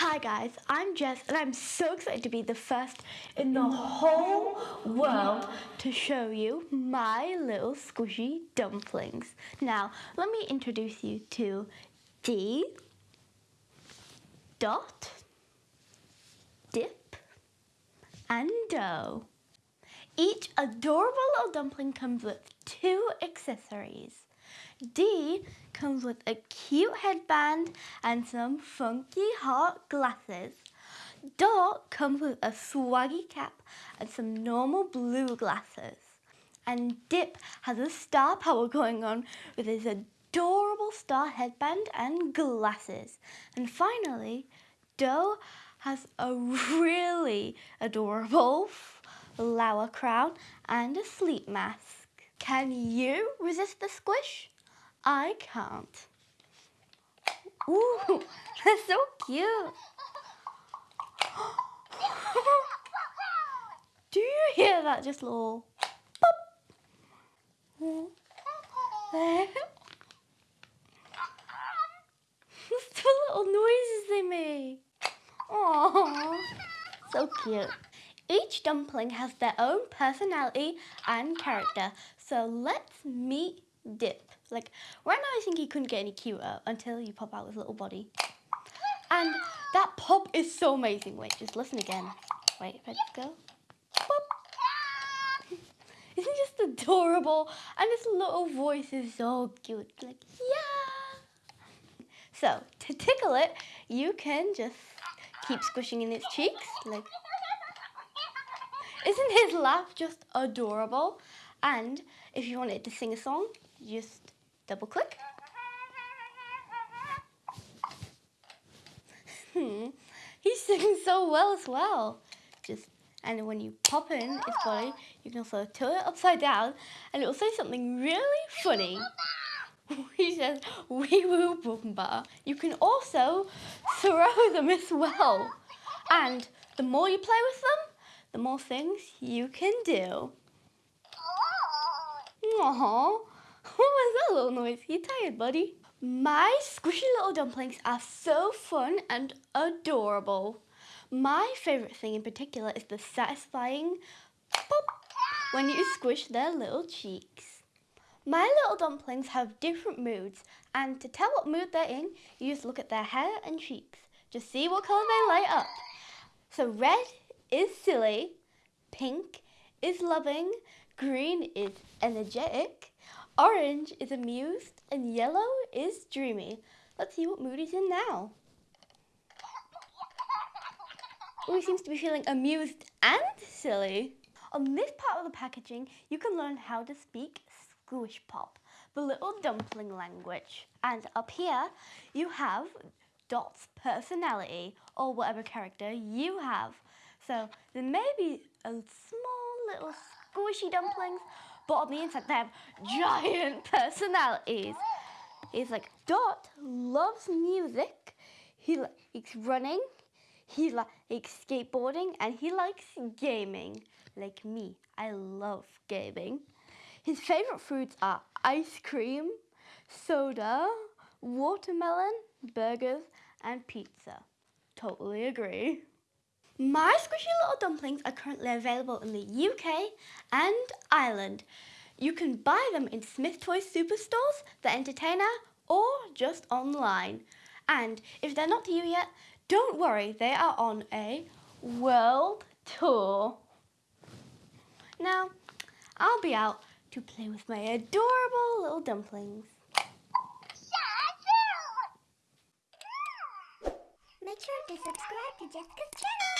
Hi guys, I'm Jess and I'm so excited to be the first in the whole world to show you my little squishy dumplings. Now, let me introduce you to D, Dot, Dip, and Dough. Each adorable little dumpling comes with two accessories. D comes with a cute headband and some funky hot glasses. Dot comes with a swaggy cap and some normal blue glasses. And Dip has a star power going on with his adorable star headband and glasses. And finally, Dough has a really adorable flower crown and a sleep mask. Can you resist the squish? I can't. Ooh, that's so cute. Do you hear that just little pop? The little noises they make. Aww, so cute. Each dumpling has their own personality and character, so let's meet Dip. Like, right now I think he couldn't get any cuter until you pop out his little body. And that pop is so amazing. Wait, just listen again. Wait, let's go. Pop. Isn't just adorable? And his little voice is so cute. Like, yeah. So, to tickle it, you can just keep squishing in its cheeks. Like, isn't his laugh just adorable? And if you wanted to sing a song, just double click. Hmm, he sings so well as well. Just and when you pop in its body, you can also tilt it upside down and it will say something really funny. he says, wee woo boom ba. You can also throw them as well. And the more you play with them, the more things you can do. Aww. What was that little noise? You tired, buddy? My squishy little dumplings are so fun and adorable. My favourite thing in particular is the satisfying pop when you squish their little cheeks. My little dumplings have different moods and to tell what mood they're in, you just look at their hair and cheeks. Just see what colour they light up. So red is silly, pink is loving, green is energetic, Orange is amused and yellow is dreamy. Let's see what mood he's in now. Oh, he seems to be feeling amused and silly. On this part of the packaging, you can learn how to speak Squish Pop, the little dumpling language. And up here, you have Dot's personality, or whatever character you have. So there may be a small little squishy dumplings, but on the inside they have giant personalities. He's like, Dot loves music, he likes running, he likes skateboarding, and he likes gaming. Like me, I love gaming. His favourite foods are ice cream, soda, watermelon, burgers, and pizza. Totally agree. My squishy little dumplings are currently available in the UK and Ireland. You can buy them in Smyths Toys Superstores, The Entertainer, or just online. And if they're not to you yet, don't worry, they are on a world tour. Now, I'll be out to play with my adorable little dumplings. Make sure to subscribe to Jessica's channel.